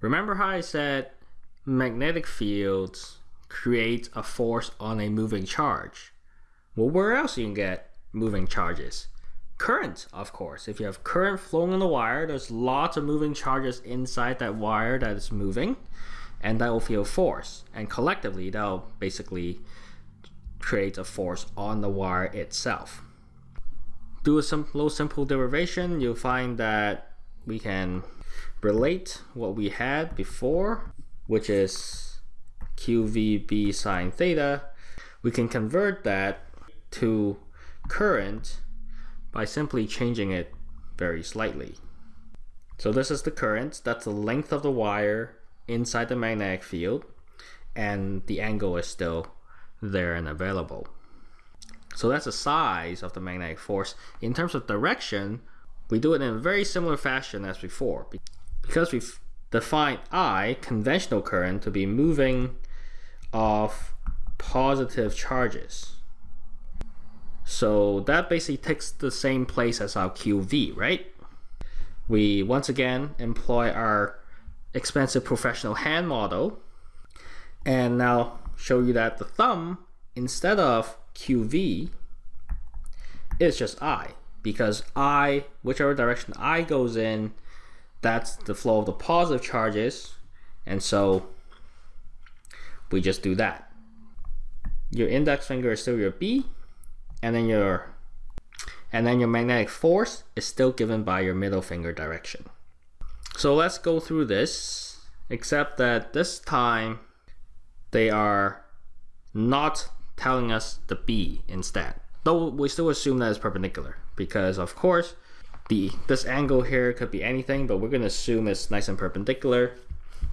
Remember how I said magnetic fields create a force on a moving charge? Well, where else you can get moving charges? Current, of course. If you have current flowing on the wire, there's lots of moving charges inside that wire that is moving, and that will feel force. And collectively, that'll basically create a force on the wire itself. Do a little simple derivation, you'll find that we can relate what we had before, which is QVB sine theta. We can convert that to current by simply changing it very slightly. So this is the current, that's the length of the wire inside the magnetic field, and the angle is still there and available. So that's the size of the magnetic force. In terms of direction, we do it in a very similar fashion as before. Because we've defined I, conventional current, to be moving of positive charges. So that basically takes the same place as our QV, right? We once again employ our expensive professional hand model and now show you that the thumb instead of QV is just I because I, whichever direction I goes in, that's the flow of the positive charges and so we just do that. Your index finger is still your B and then your and then your magnetic force is still given by your middle finger direction. So let's go through this, except that this time they are not telling us the B instead. Though we still assume that it's perpendicular because of course the this angle here could be anything, but we're going to assume it's nice and perpendicular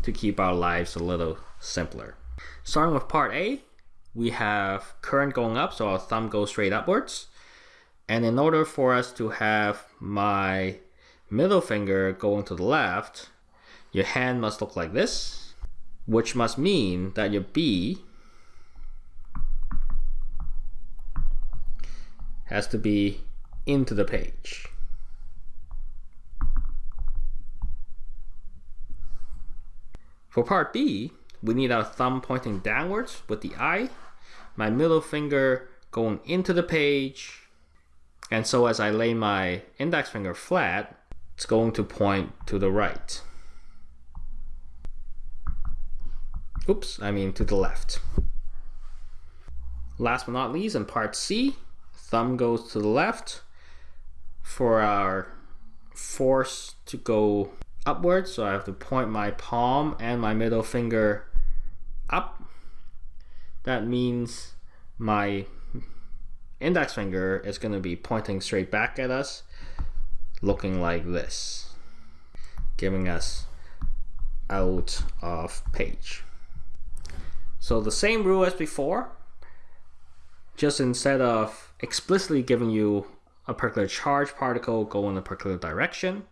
to keep our lives a little simpler. Starting with part A, we have current going up, so our thumb goes straight upwards. And in order for us to have my middle finger going to the left, your hand must look like this, which must mean that your B has to be into the page. For part B, we need our thumb pointing downwards with the I my middle finger going into the page. And so as I lay my index finger flat, it's going to point to the right. Oops, I mean to the left. Last but not least, in part C, thumb goes to the left for our force to go upwards. So I have to point my palm and my middle finger up. That means my index finger is going to be pointing straight back at us looking like this giving us out of page. So the same rule as before just instead of explicitly giving you a particular charge particle go in a particular direction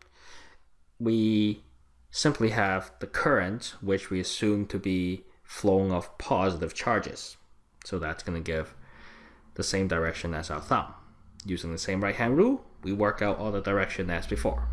we simply have the current which we assume to be flowing of positive charges. So that's going to give the same direction as our thumb. Using the same right hand rule, we work out all the direction as before.